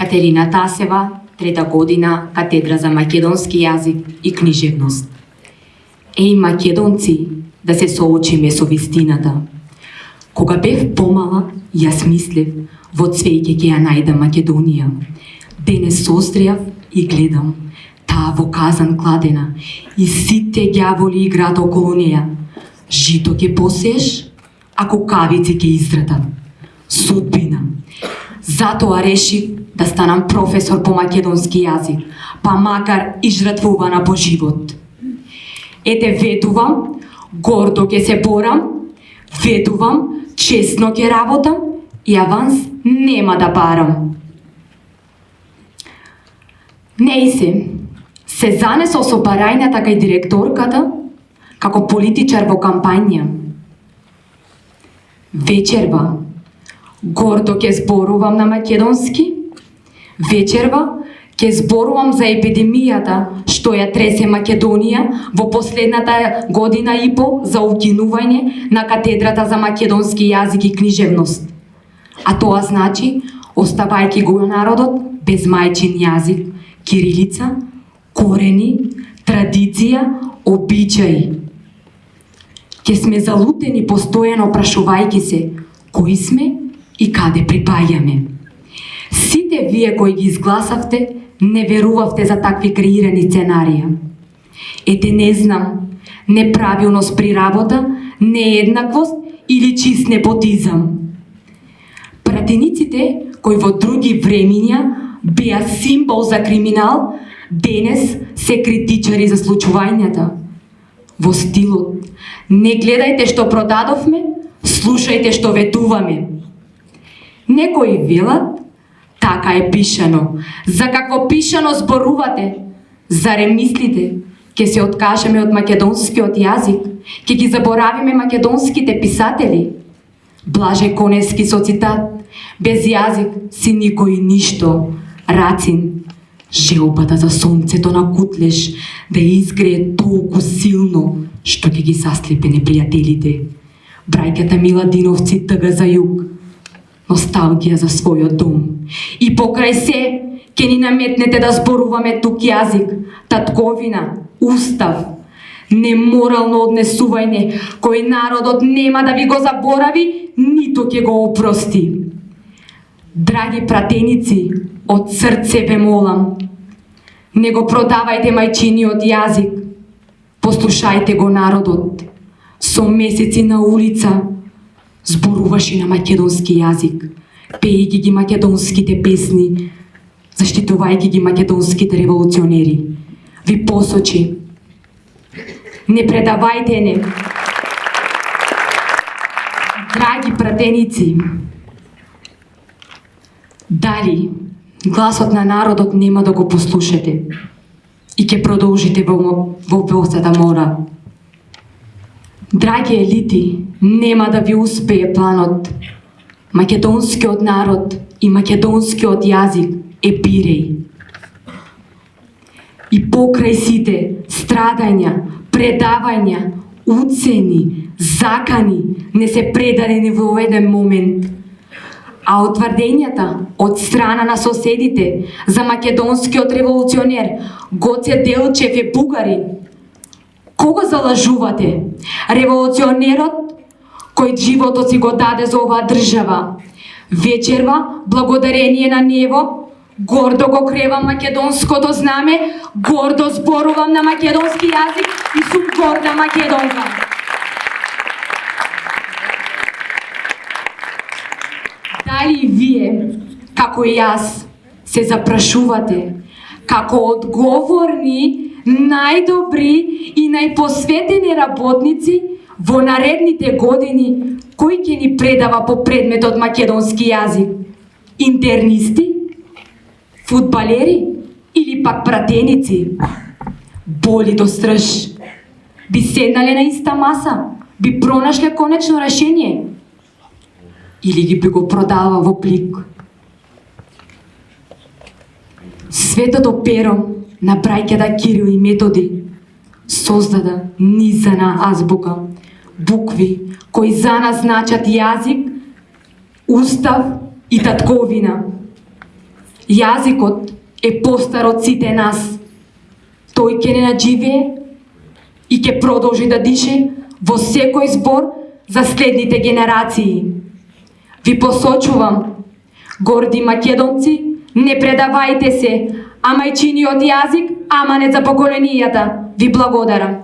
Катерина Тасева, трета година, катедра за македонски јазик и книжевност. Еј, македонци, да се соочиме со вистината. Кога бев помала, јас мислев, во цвеќе ќе ја најда Македонија. Денес создрјав и гледам, таа во казан кладена, и сите ѓаволи играат околу неја. Жито ќе посееш, а кукавици ќе изратат. Судбина. Затоа решив да станам професор по македонски јазик, па макар и жртвувана по живот. Ете ветувам, гордо ќе се борам, ветувам, честно ќе работам и аванс нема да барам. Не се, се занесо со барајната кај директорката, како политичар во кампања. Вечерва, гордо ќе зборувам на македонски, вечерва ќе зборувам за епидемијата што ја тресе Македонија во последната година и по за укинување на катедрата за македонски јазик и книжевност. А тоа значи оставајќи го народот без мајчин јазик, кирилица, корени, традиција, обичаи. Ке сме залутени постојано прашувајќи се кои сме и каде припаѓаме. Сите вие кои ги изгласавте, не верувавте за такви креирани сценарија. Ете не знам, неправилност при работа, нееднаквост или чист непотизам. Пратениците кои во други времиња беа символ за криминал, денес се критичари за случувањата. Во стилот, не гледајте што продадовме, слушајте што ветуваме. Некои велат Така е пишано. За какво пишано зборувате? Заре мислите? Ке се откажеме од македонскиот јазик? Ке ги заборавиме македонските писатели? Блаже Конески со цитат. Без јазик си никој ништо. Рацин. Желбата за сонцето на кутлеш да изгрее толку силно што ќе ги саслепе непријателите. Брајката Миладиновци тъга за југ носталгија за својот дом. И покрај се, ке ни наметнете да зборуваме тук јазик, татковина, устав, неморално однесување, кој народот нема да ви го заборави, ниту ќе го опрости. Драги пратеници, од срце ве молам, не го продавајте мајчиниот јазик, послушајте го народот. Со месеци на улица, зборуваше на македонски јазик, пејќи ги македонските песни, заштитувајќи ги македонските револуционери. Ви посочи, не предавајте не. Драги пратеници, дали гласот на народот нема да го послушате и ќе продолжите во, во Босата мора. Драги елити, нема да ви успее планот. Македонскиот народ и македонскиот јазик е пирей. И покрај сите страдања, предавања, уцени, закани не се предадени во еден момент. А отврдењата од страна на соседите за македонскиот револуционер Гоце Делчев е бугарин. Кого залажувате? Револуционерот кој животот си го даде за оваа држава. Вечерва, благодарение на него, гордо го кревам македонското знаме, гордо зборувам на македонски јазик и сум горда македонка. Дали вие, како и јас, се запрашувате како одговорни, најдобри и најпосветени работници во наредните години кој ќе ни предава по предметот македонски јазик? Интернисти? Фудбалери? Или пак пратеници? Боли до стрж. Би седнале на иста маса? Би пронашле конечно решение? Или ги би го продава во плик? Светото перо на брајката Кирил и Методи создада низана азбука букви кои за нас значат јазик, устав и татковина. Јазикот е постар од сите нас. Тој ќе не надживее и ќе продолжи да дише во секој збор за следните генерации. Ви посочувам, горди македонци, не предавајте се, а мајчиниот јазик, ама не за поколенијата. Ви благодарам.